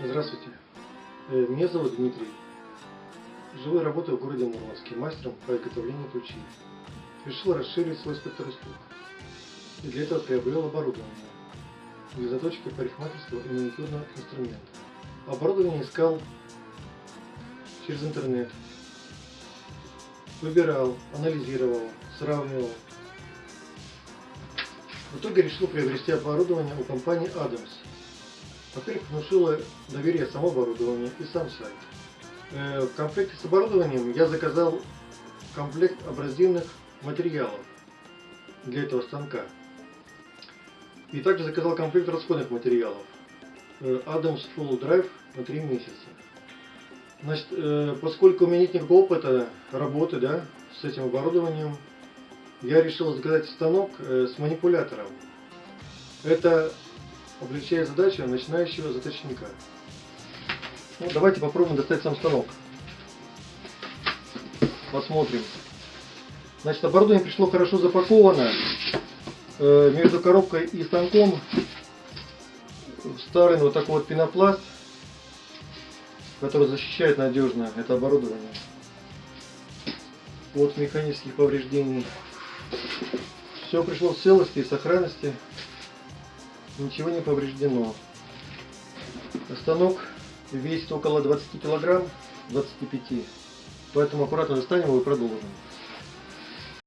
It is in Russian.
Здравствуйте. Э, Меня зовут Дмитрий. Живу и работаю в городе Мурманске, мастером по изготовлению ключей. Решил расширить свой спектр услуг. И для этого приобрел оборудование для заточки парикмахерского и маникюрного инструмента. Оборудование искал через интернет. Выбирал, анализировал, сравнивал. В итоге решил приобрести оборудование у компании Adams. Во-первых, внушило доверие само оборудование и сам сайт. Э, В комплекте с оборудованием я заказал комплект абразивных материалов для этого станка. И также заказал комплект расходных материалов. Э, Adams Full Drive на 3 месяца. Значит, э, поскольку у меня нет никакого опыта работы да, с этим оборудованием, я решил заказать станок э, с манипулятором. Это облегчает задачу начинающего заточника. Ну, давайте попробуем достать сам станок. Посмотрим. Значит, оборудование пришло хорошо запаковано. Э, Между коробкой и станком вставлен вот такой вот пенопласт, который защищает надежно это оборудование от механических повреждений. Все пришло в целости и сохранности. Ничего не повреждено. Станок весит около 20 килограмм, 25. Поэтому аккуратно достанем его и продолжим.